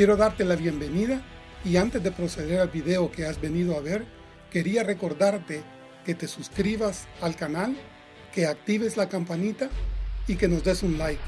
Quiero darte la bienvenida y antes de proceder al video que has venido a ver, quería recordarte que te suscribas al canal, que actives la campanita y que nos des un like.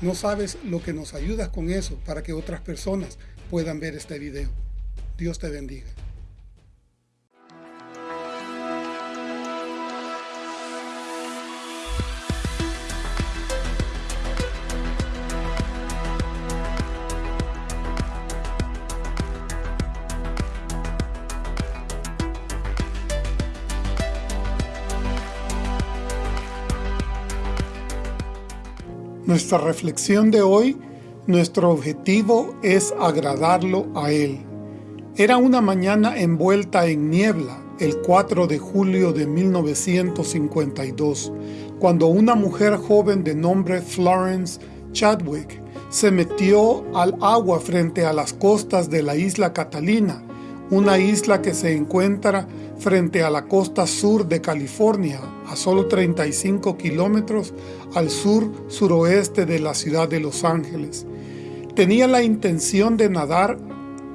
No sabes lo que nos ayudas con eso para que otras personas puedan ver este video. Dios te bendiga. Nuestra reflexión de hoy, nuestro objetivo es agradarlo a Él. Era una mañana envuelta en niebla, el 4 de julio de 1952, cuando una mujer joven de nombre Florence Chadwick se metió al agua frente a las costas de la isla Catalina, una isla que se encuentra frente a la costa sur de California, a solo 35 kilómetros al sur-suroeste de la ciudad de Los Ángeles. Tenía la intención de nadar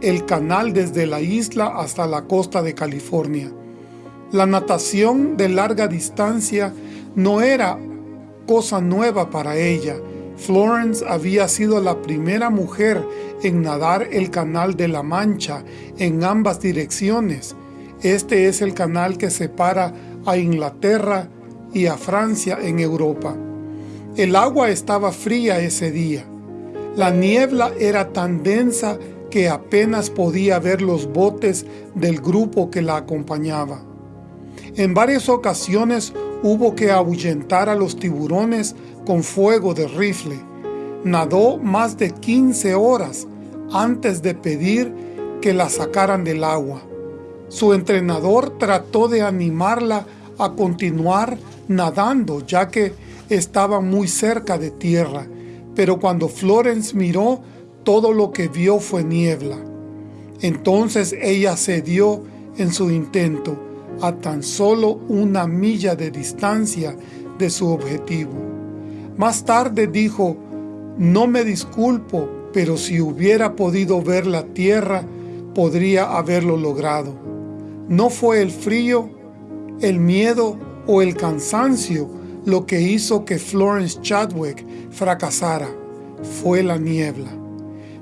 el canal desde la isla hasta la costa de California. La natación de larga distancia no era cosa nueva para ella. Florence había sido la primera mujer en nadar el canal de la Mancha en ambas direcciones. Este es el canal que separa a Inglaterra y a Francia en Europa. El agua estaba fría ese día. La niebla era tan densa que apenas podía ver los botes del grupo que la acompañaba. En varias ocasiones hubo que ahuyentar a los tiburones con fuego de rifle. Nadó más de 15 horas antes de pedir que la sacaran del agua. Su entrenador trató de animarla a continuar nadando ya que estaba muy cerca de tierra, pero cuando Florence miró, todo lo que vio fue niebla. Entonces ella cedió en su intento a tan solo una milla de distancia de su objetivo. Más tarde dijo, no me disculpo, pero si hubiera podido ver la tierra, podría haberlo logrado. No fue el frío, el miedo o el cansancio lo que hizo que Florence Chadwick fracasara, fue la niebla.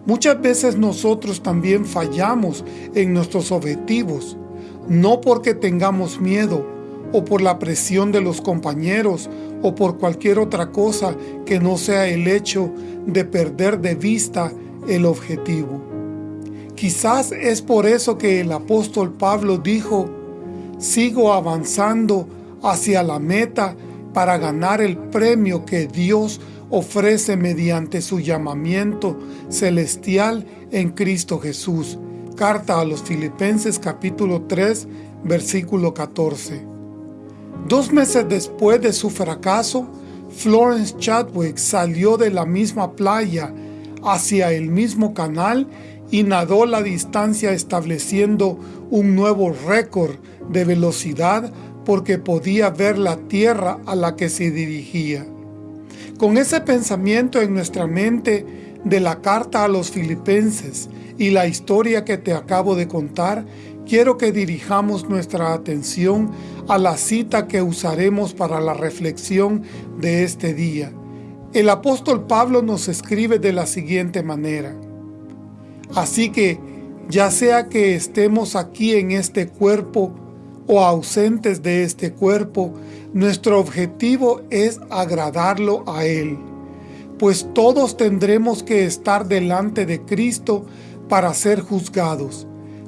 Muchas veces nosotros también fallamos en nuestros objetivos, no porque tengamos miedo o por la presión de los compañeros o por cualquier otra cosa que no sea el hecho de perder de vista el objetivo. Quizás es por eso que el apóstol Pablo dijo, sigo avanzando hacia la meta para ganar el premio que Dios ofrece mediante su llamamiento celestial en Cristo Jesús. Carta a los Filipenses capítulo 3, versículo 14. Dos meses después de su fracaso, Florence Chadwick salió de la misma playa hacia el mismo canal y nadó la distancia estableciendo un nuevo récord de velocidad porque podía ver la tierra a la que se dirigía. Con ese pensamiento en nuestra mente de la carta a los filipenses y la historia que te acabo de contar, quiero que dirijamos nuestra atención a la cita que usaremos para la reflexión de este día. El apóstol Pablo nos escribe de la siguiente manera. Así que, ya sea que estemos aquí en este cuerpo o ausentes de este cuerpo, nuestro objetivo es agradarlo a Él, pues todos tendremos que estar delante de Cristo para ser juzgados.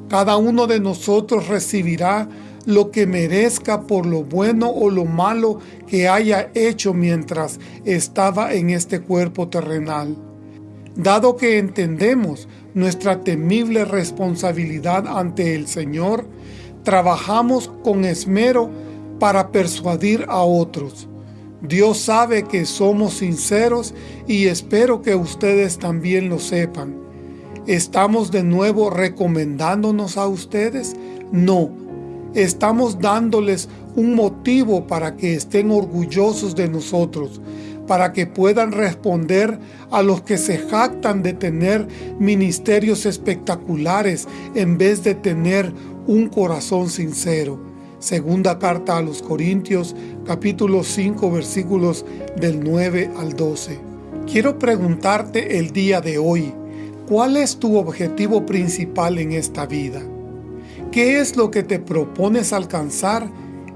Cada uno de nosotros recibirá lo que merezca por lo bueno o lo malo que haya hecho mientras estaba en este cuerpo terrenal. Dado que entendemos nuestra temible responsabilidad ante el Señor, trabajamos con esmero para persuadir a otros. Dios sabe que somos sinceros y espero que ustedes también lo sepan. ¿Estamos de nuevo recomendándonos a ustedes? No. Estamos dándoles un motivo para que estén orgullosos de nosotros, para que puedan responder a los que se jactan de tener ministerios espectaculares en vez de tener un corazón sincero. Segunda carta a los Corintios, capítulo 5, versículos del 9 al 12. Quiero preguntarte el día de hoy, ¿cuál es tu objetivo principal en esta vida? ¿Qué es lo que te propones alcanzar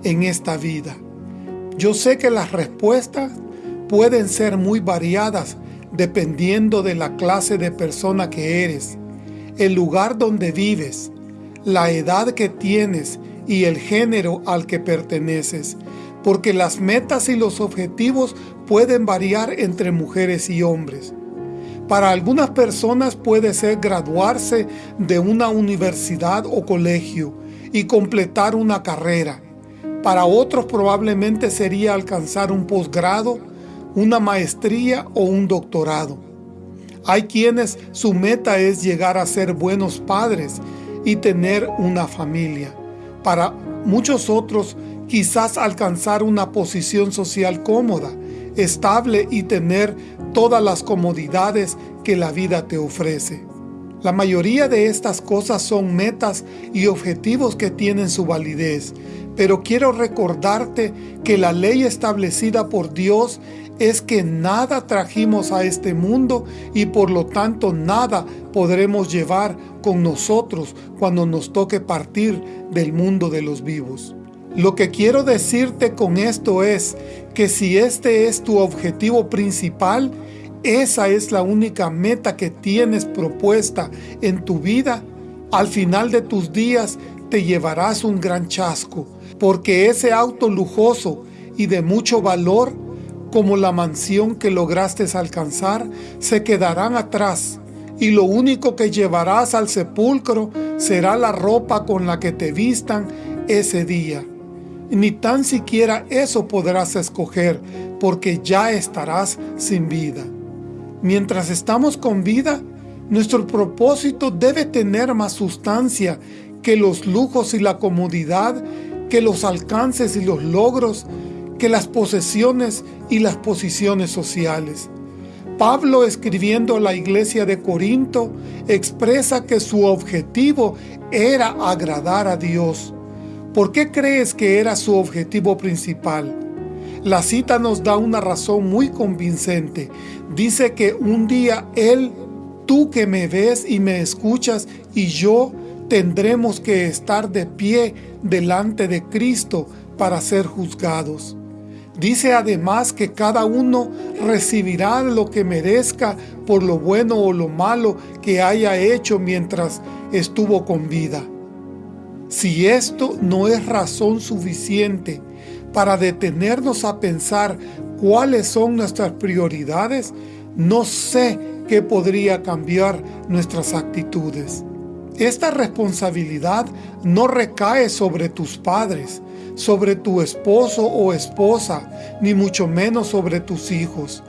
en esta vida? Yo sé que las respuestas pueden ser muy variadas dependiendo de la clase de persona que eres, el lugar donde vives, la edad que tienes y el género al que perteneces, porque las metas y los objetivos pueden variar entre mujeres y hombres. Para algunas personas puede ser graduarse de una universidad o colegio y completar una carrera. Para otros probablemente sería alcanzar un posgrado, una maestría o un doctorado. Hay quienes su meta es llegar a ser buenos padres y tener una familia. Para muchos otros, quizás alcanzar una posición social cómoda, estable y tener todas las comodidades que la vida te ofrece. La mayoría de estas cosas son metas y objetivos que tienen su validez, pero quiero recordarte que la ley establecida por Dios es que nada trajimos a este mundo y por lo tanto nada podremos llevar con nosotros cuando nos toque partir del mundo de los vivos. Lo que quiero decirte con esto es que si este es tu objetivo principal, esa es la única meta que tienes propuesta en tu vida, al final de tus días te llevarás un gran chasco, porque ese auto lujoso y de mucho valor, como la mansión que lograste alcanzar, se quedarán atrás, y lo único que llevarás al sepulcro será la ropa con la que te vistan ese día. Ni tan siquiera eso podrás escoger, porque ya estarás sin vida. Mientras estamos con vida, nuestro propósito debe tener más sustancia que los lujos y la comodidad, que los alcances y los logros, que las posesiones y las posiciones sociales. Pablo, escribiendo a la iglesia de Corinto, expresa que su objetivo era agradar a Dios. ¿Por qué crees que era su objetivo principal? La cita nos da una razón muy convincente. Dice que un día Él, tú que me ves y me escuchas, y yo tendremos que estar de pie delante de Cristo para ser juzgados. Dice además que cada uno recibirá lo que merezca por lo bueno o lo malo que haya hecho mientras estuvo con vida. Si esto no es razón suficiente para detenernos a pensar cuáles son nuestras prioridades, no sé qué podría cambiar nuestras actitudes. Esta responsabilidad no recae sobre tus padres, sobre tu esposo o esposa, ni mucho menos sobre tus hijos.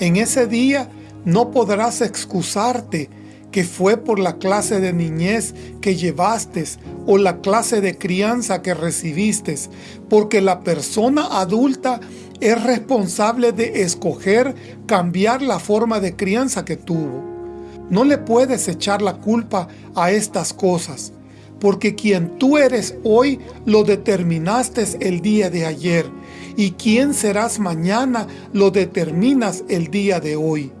En ese día no podrás excusarte que fue por la clase de niñez que llevaste o la clase de crianza que recibiste, porque la persona adulta es responsable de escoger cambiar la forma de crianza que tuvo. No le puedes echar la culpa a estas cosas, porque quien tú eres hoy lo determinaste el día de ayer, y quien serás mañana lo determinas el día de hoy.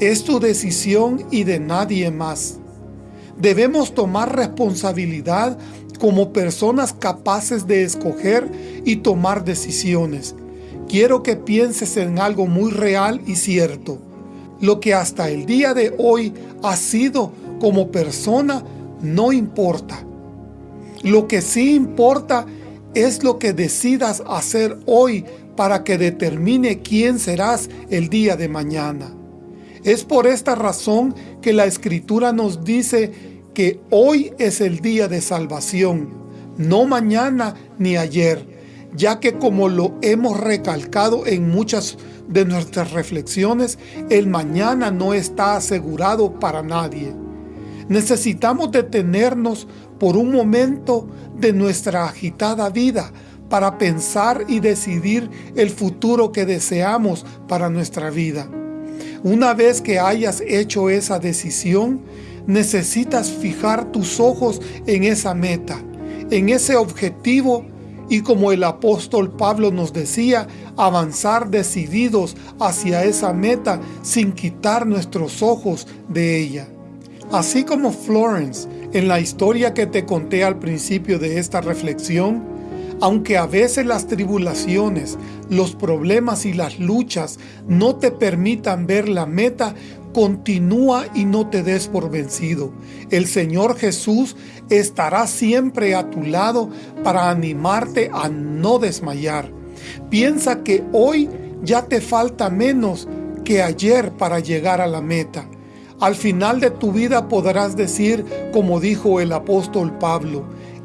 Es tu decisión y de nadie más. Debemos tomar responsabilidad como personas capaces de escoger y tomar decisiones. Quiero que pienses en algo muy real y cierto. Lo que hasta el día de hoy has sido como persona no importa. Lo que sí importa es lo que decidas hacer hoy para que determine quién serás el día de mañana. Es por esta razón que la Escritura nos dice que hoy es el día de salvación, no mañana ni ayer, ya que como lo hemos recalcado en muchas de nuestras reflexiones, el mañana no está asegurado para nadie. Necesitamos detenernos por un momento de nuestra agitada vida para pensar y decidir el futuro que deseamos para nuestra vida. Una vez que hayas hecho esa decisión, necesitas fijar tus ojos en esa meta, en ese objetivo y como el apóstol Pablo nos decía, avanzar decididos hacia esa meta sin quitar nuestros ojos de ella. Así como Florence, en la historia que te conté al principio de esta reflexión, aunque a veces las tribulaciones, los problemas y las luchas no te permitan ver la meta, continúa y no te des por vencido. El Señor Jesús estará siempre a tu lado para animarte a no desmayar. Piensa que hoy ya te falta menos que ayer para llegar a la meta. Al final de tu vida podrás decir, como dijo el apóstol Pablo,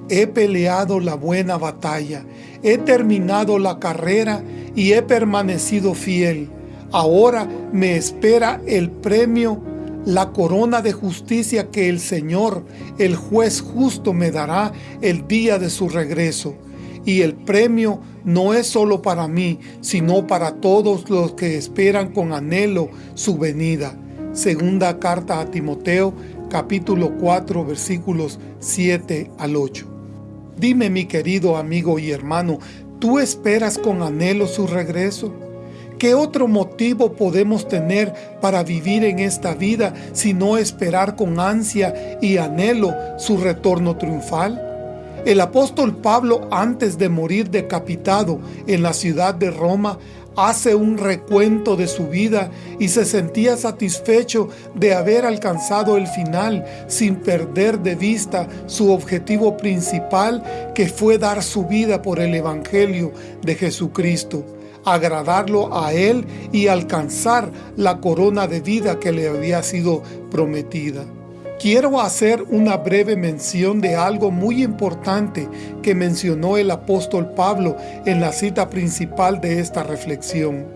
He peleado la buena batalla, he terminado la carrera y he permanecido fiel. Ahora me espera el premio, la corona de justicia que el Señor, el juez justo, me dará el día de su regreso. Y el premio no es solo para mí, sino para todos los que esperan con anhelo su venida. Segunda carta a Timoteo, capítulo 4, versículos 7 al 8. Dime mi querido amigo y hermano, ¿tú esperas con anhelo su regreso? ¿Qué otro motivo podemos tener para vivir en esta vida sino esperar con ansia y anhelo su retorno triunfal? El apóstol Pablo, antes de morir decapitado en la ciudad de Roma, hace un recuento de su vida y se sentía satisfecho de haber alcanzado el final sin perder de vista su objetivo principal que fue dar su vida por el Evangelio de Jesucristo, agradarlo a Él y alcanzar la corona de vida que le había sido prometida. Quiero hacer una breve mención de algo muy importante que mencionó el apóstol Pablo en la cita principal de esta reflexión.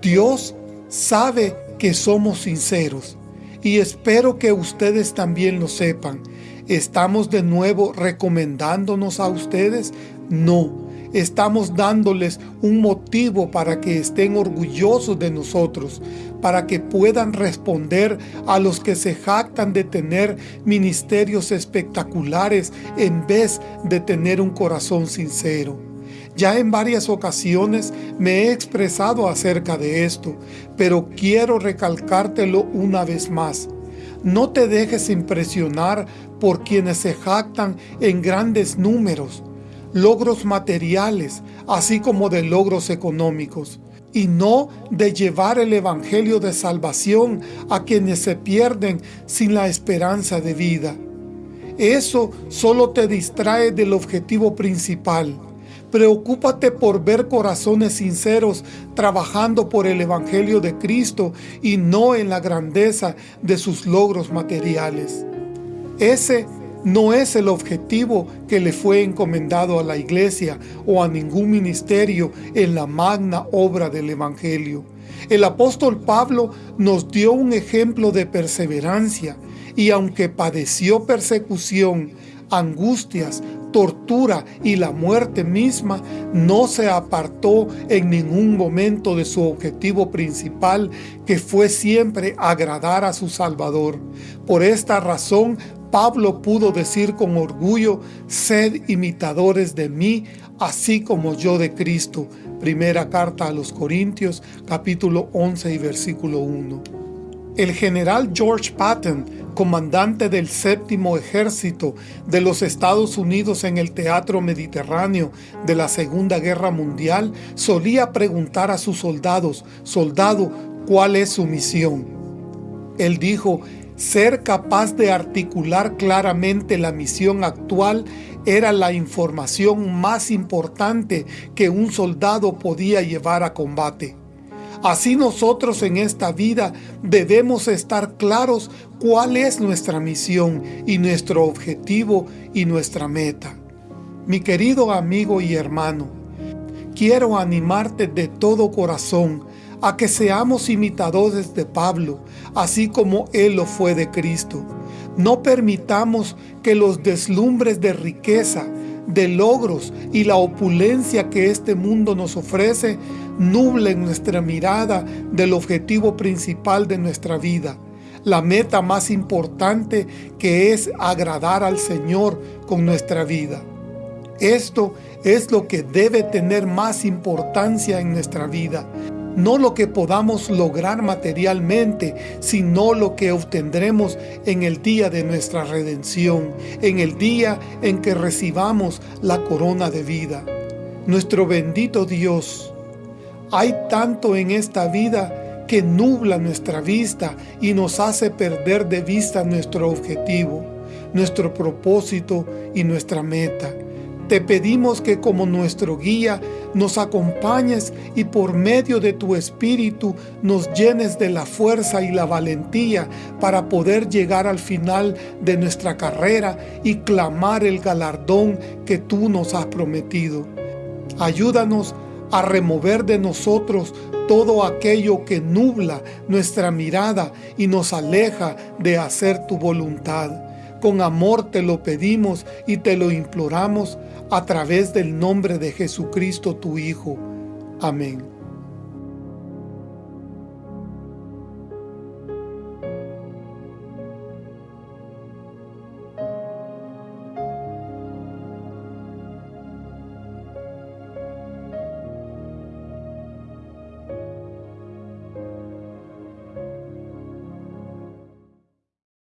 Dios sabe que somos sinceros y espero que ustedes también lo sepan. ¿Estamos de nuevo recomendándonos a ustedes? No estamos dándoles un motivo para que estén orgullosos de nosotros, para que puedan responder a los que se jactan de tener ministerios espectaculares en vez de tener un corazón sincero. Ya en varias ocasiones me he expresado acerca de esto, pero quiero recalcártelo una vez más. No te dejes impresionar por quienes se jactan en grandes números, logros materiales, así como de logros económicos, y no de llevar el Evangelio de salvación a quienes se pierden sin la esperanza de vida. Eso solo te distrae del objetivo principal. Preocúpate por ver corazones sinceros trabajando por el Evangelio de Cristo y no en la grandeza de sus logros materiales. Ese no es el objetivo que le fue encomendado a la iglesia o a ningún ministerio en la magna obra del Evangelio. El apóstol Pablo nos dio un ejemplo de perseverancia y aunque padeció persecución, angustias, tortura y la muerte misma, no se apartó en ningún momento de su objetivo principal, que fue siempre agradar a su Salvador. Por esta razón, Pablo pudo decir con orgullo, sed imitadores de mí, así como yo de Cristo. Primera carta a los Corintios, capítulo 11 y versículo 1. El general George Patton, comandante del séptimo ejército de los Estados Unidos en el teatro mediterráneo de la Segunda Guerra Mundial, solía preguntar a sus soldados, soldado, ¿cuál es su misión? Él dijo, ser capaz de articular claramente la misión actual era la información más importante que un soldado podía llevar a combate. Así nosotros en esta vida debemos estar claros cuál es nuestra misión y nuestro objetivo y nuestra meta. Mi querido amigo y hermano, quiero animarte de todo corazón a que seamos imitadores de Pablo, así como él lo fue de Cristo. No permitamos que los deslumbres de riqueza, de logros y la opulencia que este mundo nos ofrece nublen nuestra mirada del objetivo principal de nuestra vida, la meta más importante que es agradar al Señor con nuestra vida. Esto es lo que debe tener más importancia en nuestra vida, no lo que podamos lograr materialmente, sino lo que obtendremos en el día de nuestra redención, en el día en que recibamos la corona de vida. Nuestro bendito Dios, hay tanto en esta vida que nubla nuestra vista y nos hace perder de vista nuestro objetivo, nuestro propósito y nuestra meta. Te pedimos que como nuestro guía nos acompañes y por medio de tu Espíritu nos llenes de la fuerza y la valentía para poder llegar al final de nuestra carrera y clamar el galardón que tú nos has prometido. Ayúdanos a remover de nosotros todo aquello que nubla nuestra mirada y nos aleja de hacer tu voluntad. Con amor te lo pedimos y te lo imploramos a través del nombre de Jesucristo tu Hijo. Amén.